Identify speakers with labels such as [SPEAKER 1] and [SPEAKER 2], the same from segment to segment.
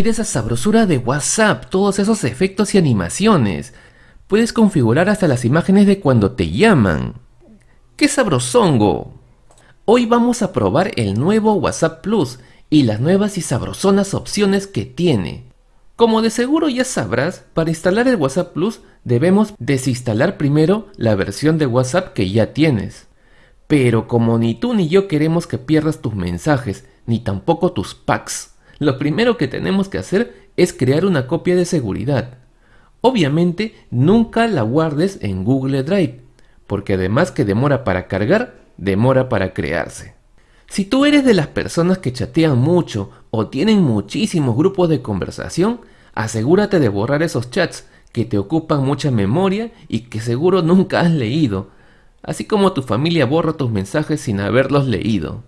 [SPEAKER 1] Mira esa sabrosura de WhatsApp, todos esos efectos y animaciones. Puedes configurar hasta las imágenes de cuando te llaman. ¡Qué sabrosongo! Hoy vamos a probar el nuevo WhatsApp Plus y las nuevas y sabrosonas opciones que tiene. Como de seguro ya sabrás, para instalar el WhatsApp Plus debemos desinstalar primero la versión de WhatsApp que ya tienes. Pero como ni tú ni yo queremos que pierdas tus mensajes, ni tampoco tus packs, lo primero que tenemos que hacer es crear una copia de seguridad. Obviamente nunca la guardes en Google Drive, porque además que demora para cargar, demora para crearse. Si tú eres de las personas que chatean mucho o tienen muchísimos grupos de conversación, asegúrate de borrar esos chats que te ocupan mucha memoria y que seguro nunca has leído, así como tu familia borra tus mensajes sin haberlos leído.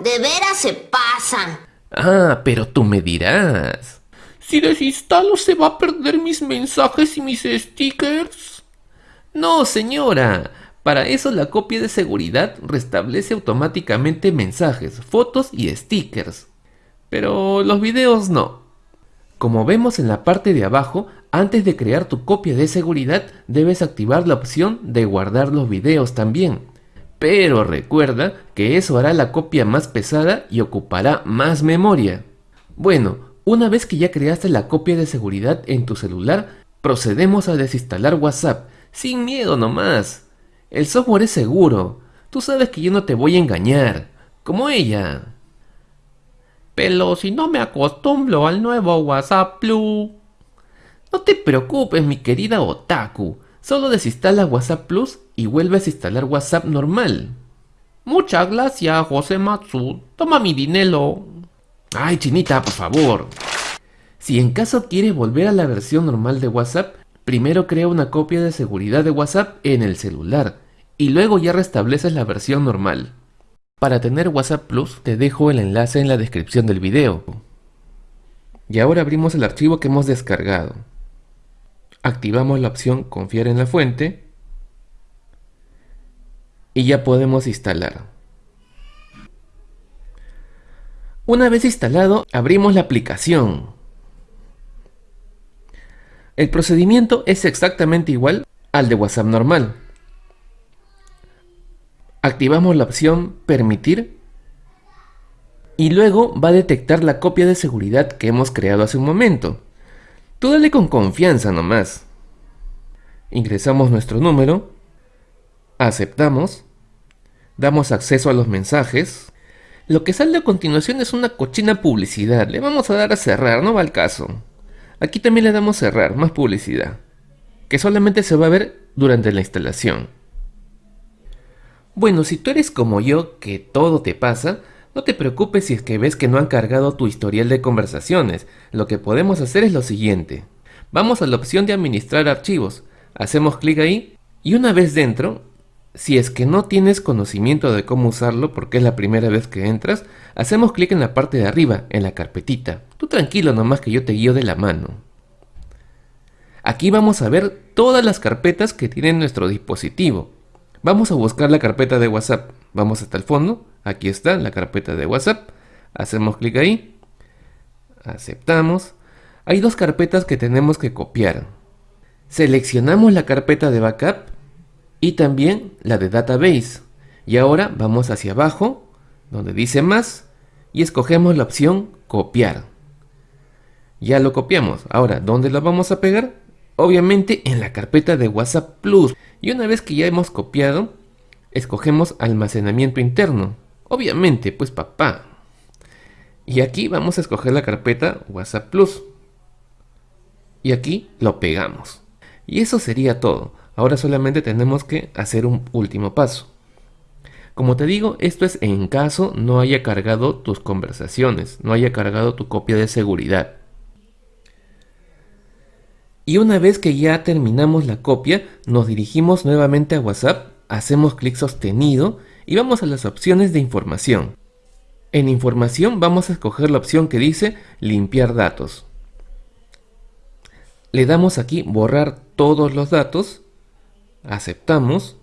[SPEAKER 2] De veras se pasan.
[SPEAKER 1] Ah, pero tú me dirás.
[SPEAKER 3] Si desinstalo se va a perder mis mensajes y mis stickers.
[SPEAKER 1] No, señora. Para eso la copia de seguridad restablece automáticamente mensajes, fotos y stickers. Pero los videos no. Como vemos en la parte de abajo, antes de crear tu copia de seguridad debes activar la opción de guardar los videos también. Pero recuerda que eso hará la copia más pesada y ocupará más memoria. Bueno, una vez que ya creaste la copia de seguridad en tu celular, procedemos a desinstalar WhatsApp, sin miedo nomás. El software es seguro. Tú sabes que yo no te voy a engañar. Como ella.
[SPEAKER 3] Pero si no me acostumbro al nuevo WhatsApp Plus.
[SPEAKER 1] No te preocupes, mi querida Otaku. Solo desinstala WhatsApp Plus y vuelves a instalar WhatsApp normal.
[SPEAKER 3] Muchas gracias, José Matsu. Toma mi dinero.
[SPEAKER 1] Ay, chinita, por favor. Si en caso quieres volver a la versión normal de WhatsApp, primero crea una copia de seguridad de WhatsApp en el celular y luego ya restableces la versión normal. Para tener WhatsApp Plus te dejo el enlace en la descripción del video. Y ahora abrimos el archivo que hemos descargado. Activamos la opción confiar en la fuente y ya podemos instalar. Una vez instalado, abrimos la aplicación. El procedimiento es exactamente igual al de WhatsApp normal. Activamos la opción Permitir y luego va a detectar la copia de seguridad que hemos creado hace un momento. Tú dale con confianza nomás. Ingresamos nuestro número, aceptamos, damos acceso a los mensajes. Lo que sale a continuación es una cochina publicidad. Le vamos a dar a cerrar, no va al caso. Aquí también le damos cerrar, más publicidad. Que solamente se va a ver durante la instalación. Bueno, si tú eres como yo, que todo te pasa, no te preocupes si es que ves que no han cargado tu historial de conversaciones. Lo que podemos hacer es lo siguiente. Vamos a la opción de administrar archivos. Hacemos clic ahí y una vez dentro, si es que no tienes conocimiento de cómo usarlo porque es la primera vez que entras, hacemos clic en la parte de arriba, en la carpetita. Tú tranquilo nomás que yo te guío de la mano. Aquí vamos a ver todas las carpetas que tiene nuestro dispositivo. Vamos a buscar la carpeta de WhatsApp. Vamos hasta el fondo. Aquí está la carpeta de WhatsApp. Hacemos clic ahí. Aceptamos. Hay dos carpetas que tenemos que copiar. Seleccionamos la carpeta de backup y también la de database. Y ahora vamos hacia abajo, donde dice más, y escogemos la opción copiar. Ya lo copiamos. Ahora, ¿dónde lo vamos a pegar? Obviamente en la carpeta de WhatsApp Plus. Y una vez que ya hemos copiado, escogemos almacenamiento interno. Obviamente, pues papá. Y aquí vamos a escoger la carpeta WhatsApp Plus. Y aquí lo pegamos. Y eso sería todo. Ahora solamente tenemos que hacer un último paso. Como te digo, esto es en caso no haya cargado tus conversaciones, no haya cargado tu copia de seguridad. Y una vez que ya terminamos la copia, nos dirigimos nuevamente a WhatsApp, hacemos clic sostenido y vamos a las opciones de información. En información vamos a escoger la opción que dice limpiar datos. Le damos aquí borrar todos los datos, aceptamos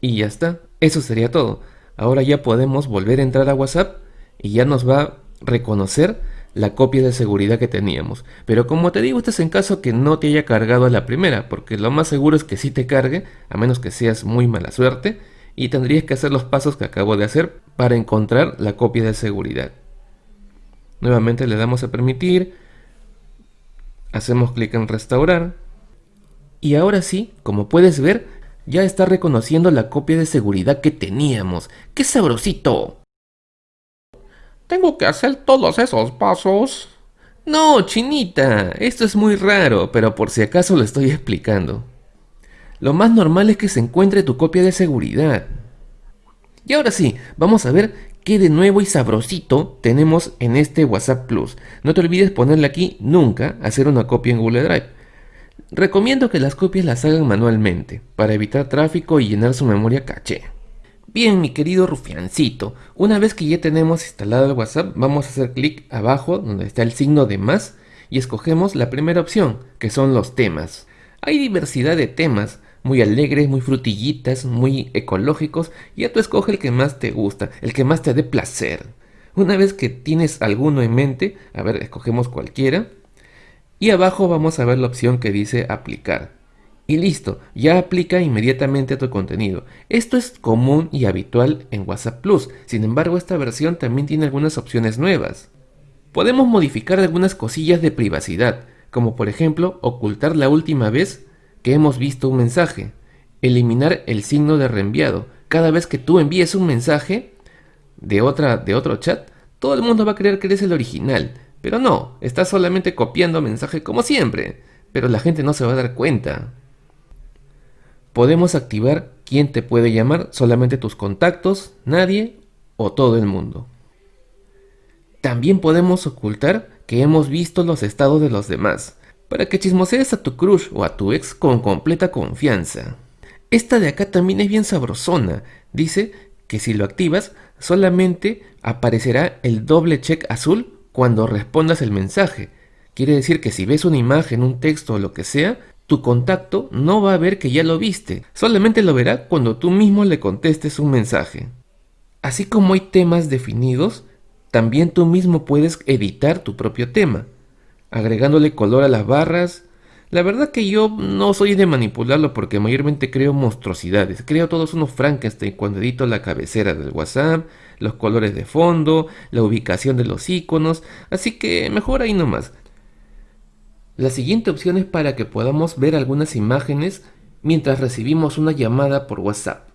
[SPEAKER 1] y ya está. Eso sería todo. Ahora ya podemos volver a entrar a WhatsApp y ya nos va reconocer la copia de seguridad que teníamos. Pero como te digo, este es en caso que no te haya cargado a la primera, porque lo más seguro es que sí te cargue, a menos que seas muy mala suerte, y tendrías que hacer los pasos que acabo de hacer para encontrar la copia de seguridad. Nuevamente le damos a permitir, hacemos clic en restaurar, y ahora sí, como puedes ver, ya está reconociendo la copia de seguridad que teníamos. ¡Qué sabrosito!
[SPEAKER 3] ¿Tengo que hacer todos esos pasos?
[SPEAKER 1] No, chinita, esto es muy raro, pero por si acaso lo estoy explicando. Lo más normal es que se encuentre tu copia de seguridad. Y ahora sí, vamos a ver qué de nuevo y sabrosito tenemos en este WhatsApp Plus. No te olvides ponerle aquí nunca hacer una copia en Google Drive. Recomiendo que las copias las hagan manualmente, para evitar tráfico y llenar su memoria caché. Bien, mi querido rufiancito, una vez que ya tenemos instalado el WhatsApp, vamos a hacer clic abajo donde está el signo de más y escogemos la primera opción, que son los temas. Hay diversidad de temas, muy alegres, muy frutillitas, muy ecológicos, y ya tú escoge el que más te gusta, el que más te dé placer. Una vez que tienes alguno en mente, a ver, escogemos cualquiera, y abajo vamos a ver la opción que dice aplicar. Y listo, ya aplica inmediatamente a tu contenido. Esto es común y habitual en WhatsApp Plus, sin embargo esta versión también tiene algunas opciones nuevas. Podemos modificar algunas cosillas de privacidad, como por ejemplo ocultar la última vez que hemos visto un mensaje, eliminar el signo de reenviado. Cada vez que tú envíes un mensaje de, otra, de otro chat, todo el mundo va a creer que eres el original. Pero no, estás solamente copiando mensaje como siempre, pero la gente no se va a dar cuenta. Podemos activar quién te puede llamar, solamente tus contactos, nadie o todo el mundo. También podemos ocultar que hemos visto los estados de los demás, para que chismosees a tu crush o a tu ex con completa confianza. Esta de acá también es bien sabrosona, dice que si lo activas solamente aparecerá el doble check azul cuando respondas el mensaje. Quiere decir que si ves una imagen, un texto o lo que sea, tu contacto no va a ver que ya lo viste, solamente lo verá cuando tú mismo le contestes un mensaje. Así como hay temas definidos, también tú mismo puedes editar tu propio tema, agregándole color a las barras. La verdad que yo no soy de manipularlo porque mayormente creo monstruosidades, creo todos unos Frankenstein cuando edito la cabecera del WhatsApp, los colores de fondo, la ubicación de los iconos, así que mejor ahí nomás. La siguiente opción es para que podamos ver algunas imágenes mientras recibimos una llamada por WhatsApp.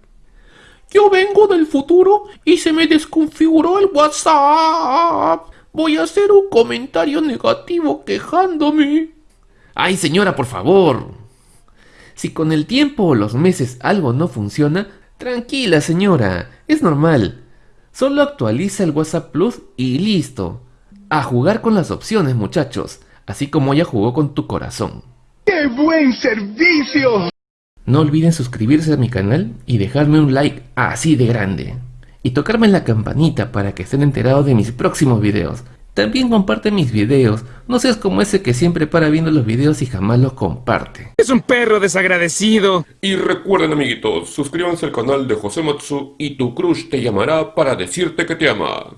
[SPEAKER 3] Yo vengo del futuro y se me desconfiguró el WhatsApp. Voy a hacer un comentario negativo quejándome.
[SPEAKER 1] Ay señora, por favor. Si con el tiempo o los meses algo no funciona, tranquila señora, es normal. Solo actualiza el WhatsApp Plus y listo. A jugar con las opciones muchachos así como ella jugó con tu corazón.
[SPEAKER 4] ¡Qué buen servicio!
[SPEAKER 1] No olviden suscribirse a mi canal y dejarme un like así de grande. Y tocarme la campanita para que estén enterados de mis próximos videos. También comparte mis videos, no seas como ese que siempre para viendo los videos y jamás los comparte.
[SPEAKER 4] Es un perro desagradecido.
[SPEAKER 5] Y recuerden amiguitos, suscríbanse al canal de José Matsu y tu crush te llamará para decirte que te ama.